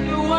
Macam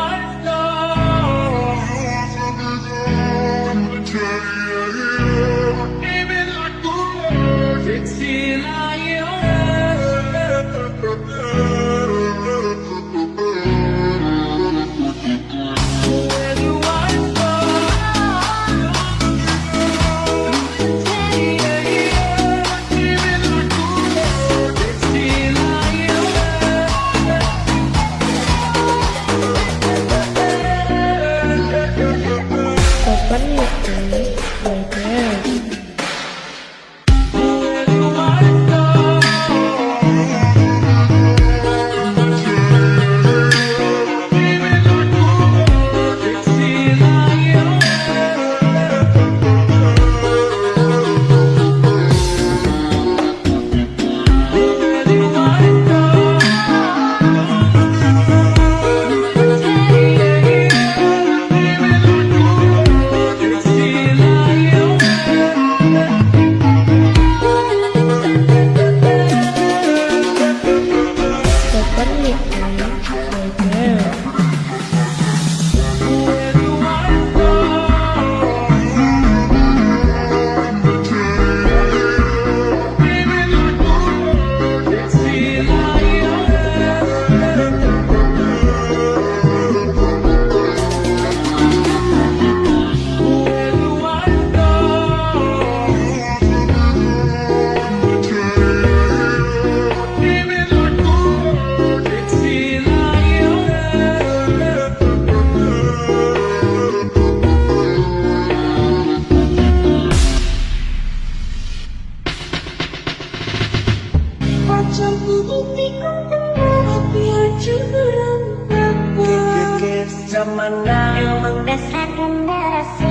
Dasar generasi ini Generasi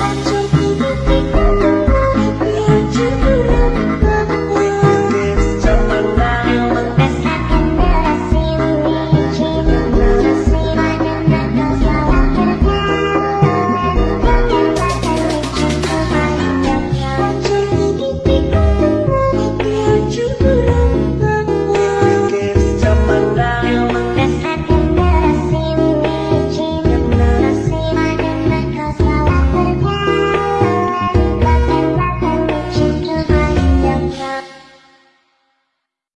Thank